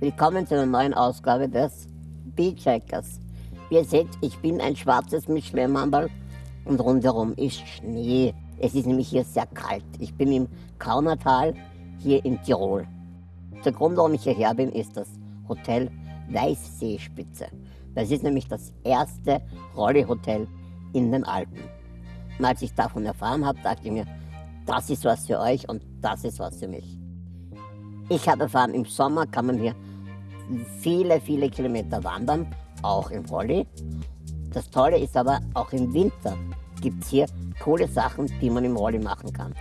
Willkommen zu einer neuen Ausgabe des Beachhackers. Wie ihr seht, ich bin ein schwarzes Mischlehrmandel und rundherum ist Schnee. Es ist nämlich hier sehr kalt. Ich bin im Kaunertal hier in Tirol. Der Grund, warum ich hierher bin, ist das Hotel Weißseespitze. Das ist nämlich das erste Rolli-Hotel in den Alpen. Und als ich davon erfahren habe, dachte ich mir, das ist was für euch und das ist was für mich. Ich habe erfahren, im Sommer kann man hier viele, viele Kilometer wandern, auch im Rolli. Das Tolle ist aber, auch im Winter gibt es hier coole Sachen, die man im Rolli machen kann.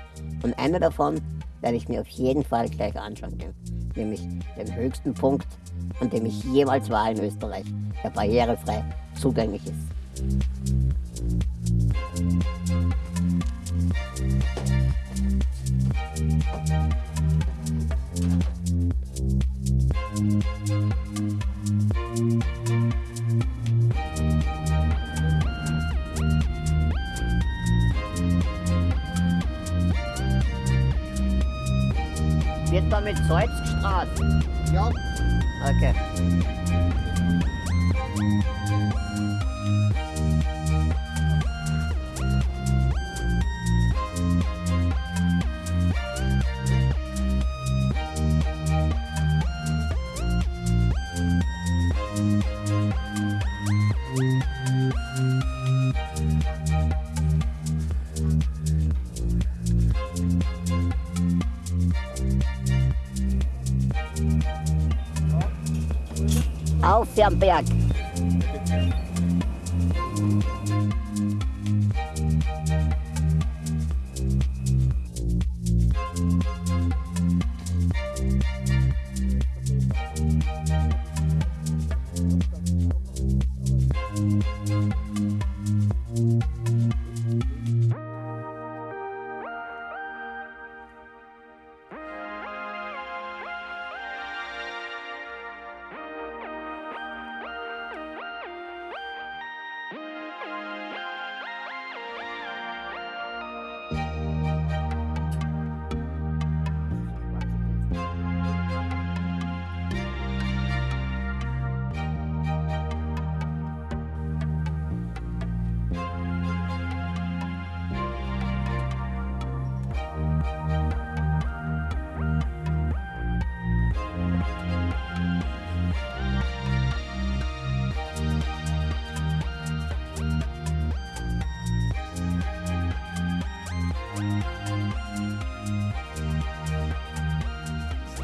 Und eine davon werde ich mir auf jeden Fall gleich anschauen gehen, nämlich den höchsten Punkt, an dem ich jemals war in Österreich, der barrierefrei zugänglich ist. Wird da mit Salz gestrahlt? Ja, Okay. Auf den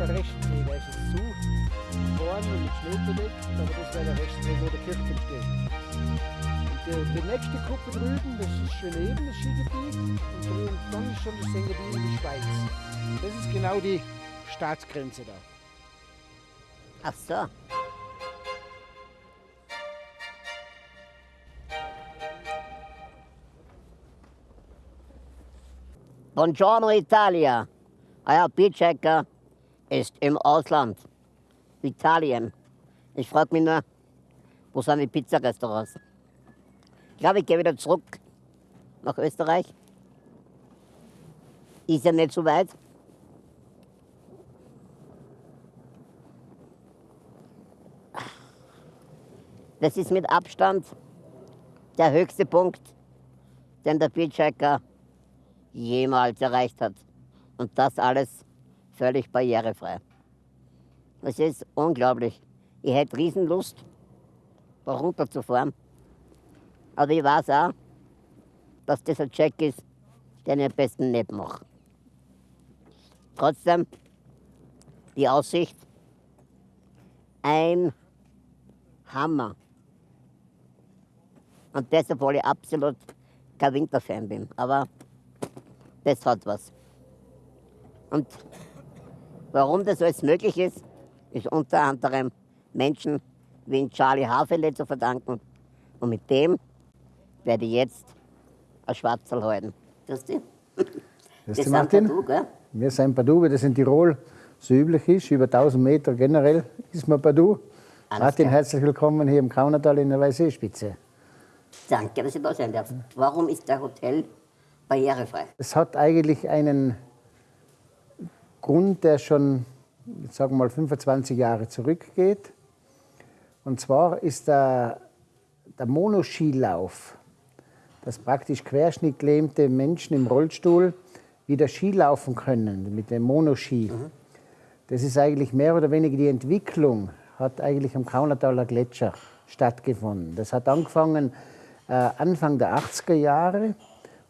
Der Rechtsdreh, der ist jetzt zu. Vorne und mit Schnee bedeckt, aber das wäre der Rechtsdreh, wo der Kirchturm steht. Und die, die nächste Kuppe drüben, das ist schön eben, das Skigebiet. Und drüben, dann ist schon das Seengebiet in die Schweiz. Das ist genau die Staatsgrenze da. Ach so. Buongiorno Italia. Euer Beachhacker ist im Ausland. Italien. Ich frage mich nur, wo sind die Pizzarestaurants? Ich glaube, ich gehe wieder zurück nach Österreich. Ist ja nicht so weit. Das ist mit Abstand der höchste Punkt, den der Beachhacker jemals erreicht hat. Und das alles völlig barrierefrei. Es ist unglaublich. Ich hätte Riesenlust, da runterzufahren. Aber ich weiß auch, dass das ein Check ist, den ich am besten nicht mache. Trotzdem, die Aussicht, ein Hammer. Und deshalb, weil ich absolut kein Winterfan bin. Aber das hat was. Und warum das alles möglich ist, ist unter anderem Menschen wie Charlie Hafele zu verdanken. Und mit dem werde ich jetzt ein Schwarzerl halten. Grüß dich. Grüß Das dich, Martin. Du, gell? Wir sind Padu, wie das in Tirol so üblich ist. Über 1000 Meter generell ist man Padu. Alles Martin, klar. herzlich willkommen hier im Kaunertal in der Weißseespitze. Danke, dass ich da sein darf. Warum ist der Hotel barrierefrei? Es hat eigentlich einen Grund, der schon ich sage mal 25 Jahre zurückgeht. Und zwar ist der, der Monoskilauf, dass praktisch querschnittlähmte Menschen im Rollstuhl wieder Ski laufen können mit dem Monoski. Mhm. Das ist eigentlich mehr oder weniger die Entwicklung, hat eigentlich am Kaunataler Gletscher stattgefunden. Das hat angefangen äh, Anfang der 80er Jahre,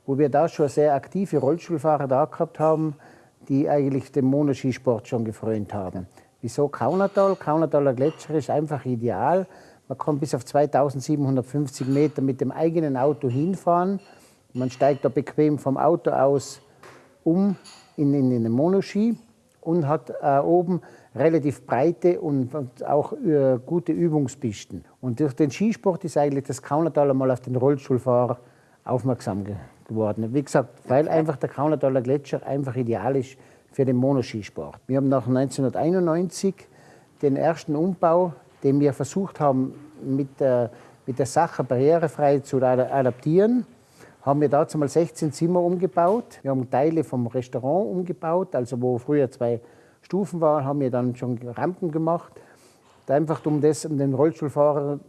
wo wir da schon sehr aktive Rollstuhlfahrer da gehabt haben, die eigentlich dem Monoskisport schon gefreut haben. Wieso Kaunertal? Kaunertaler Gletscher ist einfach ideal. Man kann bis auf 2750 Meter mit dem eigenen Auto hinfahren. Man steigt da bequem vom Auto aus um in, in, in den Monoski und hat äh, oben relativ breite und, und auch äh, gute Übungspisten. Und durch den Skisport ist eigentlich das Kaunertal einmal auf den Rollstuhlfahrer aufmerksam geworden. Wie gesagt, weil einfach der Kaunertaler Gletscher einfach ideal ist für den Monoskisport. Wir haben nach 1991 den ersten Umbau, den wir versucht haben, mit der, mit der Sache barrierefrei zu adaptieren, haben wir dazu mal 16 Zimmer umgebaut. Wir haben Teile vom Restaurant umgebaut, also wo früher zwei Stufen waren, haben wir dann schon Rampen gemacht. Einfach um, das, um den Rollstuhlfahrer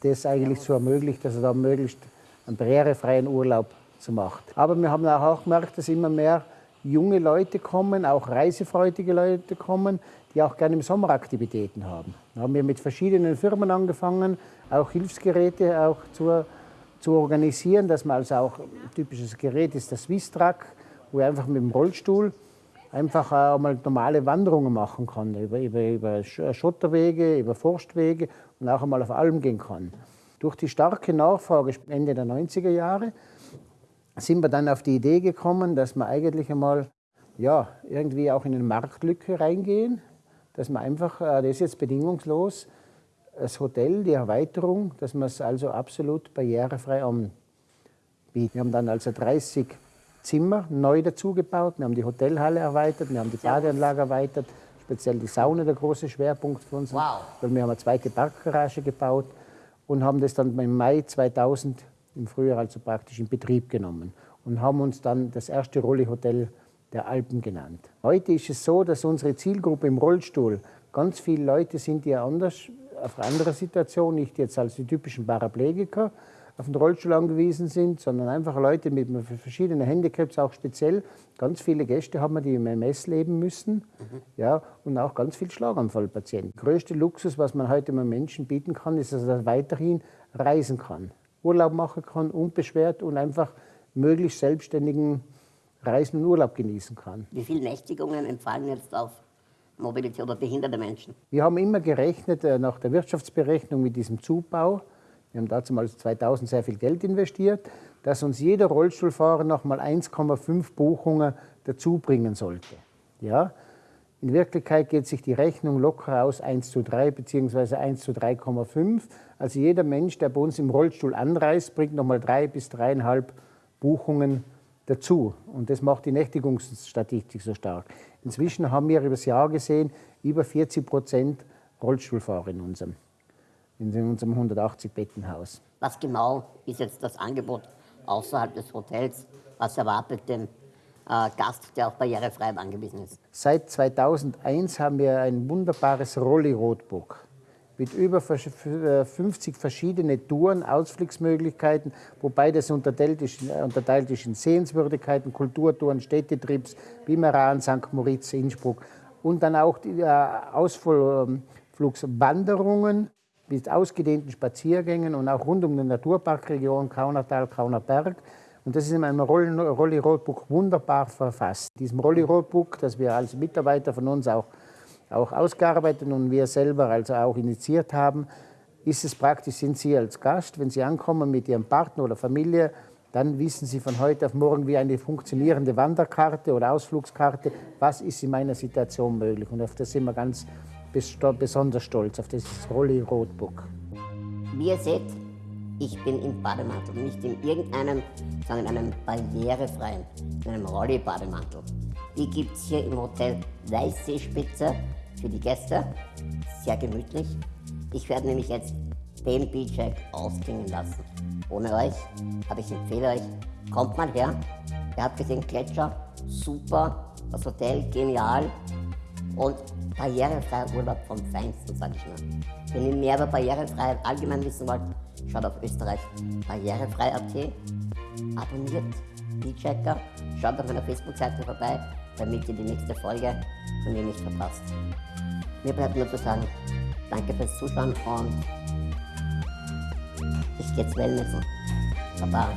das eigentlich zu ermöglichen, dass er da möglichst einen barrierefreien Urlaub zu macht. Aber wir haben auch gemerkt, dass immer mehr junge Leute kommen, auch reisefreudige Leute kommen, die auch gerne im Sommer Aktivitäten haben. Da haben wir mit verschiedenen Firmen angefangen, auch Hilfsgeräte auch zu, zu organisieren, dass man also auch ein typisches Gerät ist der Swisstrack, wo er einfach mit dem Rollstuhl einfach auch mal normale Wanderungen machen kann, über, über, über Schotterwege, über Forstwege und auch einmal auf Alm gehen kann. Durch die starke Nachfrage Ende der 90er Jahre sind wir dann auf die Idee gekommen, dass wir eigentlich einmal ja, irgendwie auch in eine Marktlücke reingehen, dass man einfach, äh, das ist jetzt bedingungslos, das Hotel, die Erweiterung, dass man es also absolut barrierefrei anbietet. Wir haben dann also 30 Zimmer neu dazugebaut, wir haben die Hotelhalle erweitert, wir haben die Badeanlage erweitert, speziell die Sauna der große Schwerpunkt für uns. Wow. Weil wir haben eine zweite Parkgarage gebaut und haben das dann im Mai 2000 im Frühjahr also praktisch in Betrieb genommen und haben uns dann das erste Rolli-Hotel der Alpen genannt. Heute ist es so, dass unsere Zielgruppe im Rollstuhl ganz viele Leute sind, die anders, auf andere Situation, nicht jetzt als die typischen Paraplegiker, auf den Rollstuhl angewiesen sind, sondern einfach Leute mit verschiedenen Handicaps, auch speziell. Ganz viele Gäste haben wir, die im MS leben müssen mhm. ja, und auch ganz viele Schlaganfallpatienten. Der größte Luxus, was man heute einem Menschen bieten kann, ist, dass er weiterhin reisen kann. Urlaub machen kann, unbeschwert und einfach möglichst selbstständigen Reisen und Urlaub genießen kann. Wie viele Nächtigungen entfallen jetzt auf Mobilität oder behinderte Menschen? Wir haben immer gerechnet äh, nach der Wirtschaftsberechnung mit diesem Zubau. Wir haben dazu mal 2000 sehr viel Geld investiert, dass uns jeder Rollstuhlfahrer noch mal 1,5 Buchungen dazu bringen sollte. Ja? In Wirklichkeit geht sich die Rechnung locker aus 1 zu 3 bzw. 1 zu 3,5. Also jeder Mensch, der bei uns im Rollstuhl anreist, bringt nochmal drei bis dreieinhalb Buchungen dazu. Und das macht die Nächtigungsstatistik so stark. Inzwischen haben wir über das Jahr gesehen über 40 Prozent Rollstuhlfahrer in unserem, in unserem 180-Bettenhaus. Was genau ist jetzt das Angebot außerhalb des Hotels? Was erwartet denn äh, Gast, der auf barrierefrei angewiesen ist. Seit 2001 haben wir ein wunderbares Rolli-Rotbook mit über 50 äh, verschiedene Touren, Ausflugsmöglichkeiten, wobei das unterteilt ist, äh, unterteilt ist in Sehenswürdigkeiten, Kulturtouren, Städtetrips, Bimeran, St. Moritz, Innsbruck und dann auch die Ausflugswanderungen mit ausgedehnten Spaziergängen und auch rund um die Naturparkregion Kaunertal, Kaunerberg. Und das ist in einem Rolli Roadbook wunderbar verfasst. Diesem Rolli Roadbook, das wir als Mitarbeiter von uns auch, auch ausgearbeitet und wir selber also auch initiiert haben, ist es praktisch, sind Sie als Gast, wenn Sie ankommen mit Ihrem Partner oder Familie, dann wissen Sie von heute auf morgen wie eine funktionierende Wanderkarte oder Ausflugskarte, was ist in meiner Situation möglich. Und auf das sind wir ganz besonders stolz, auf dieses Rolli Roadbook. Wie ihr seht, ich bin im Bademantel, nicht in irgendeinem, sondern in einem barrierefreien, in einem Rolli-Bademantel. Die gibt es hier im Hotel Weißseespitze für die Gäste. Sehr gemütlich. Ich werde nämlich jetzt den Beachhack ausklingen lassen. Ohne euch, aber ich empfehle euch, kommt mal her. Ihr habt gesehen, Gletscher, super, das Hotel, genial. Und barrierefreier Urlaub vom Feinsten, sag ich nur. Wenn ihr mehr über Barrierefreiheit allgemein wissen wollt, schaut auf Österreich barrierefrei.at, abonniert die Checker, schaut auf meiner Facebook-Seite vorbei, damit ihr die nächste Folge von mir nicht verpasst. Mir bleibt nur zu sagen, danke fürs Zuschauen und ich gehe jetzt Wellnessen. Baba.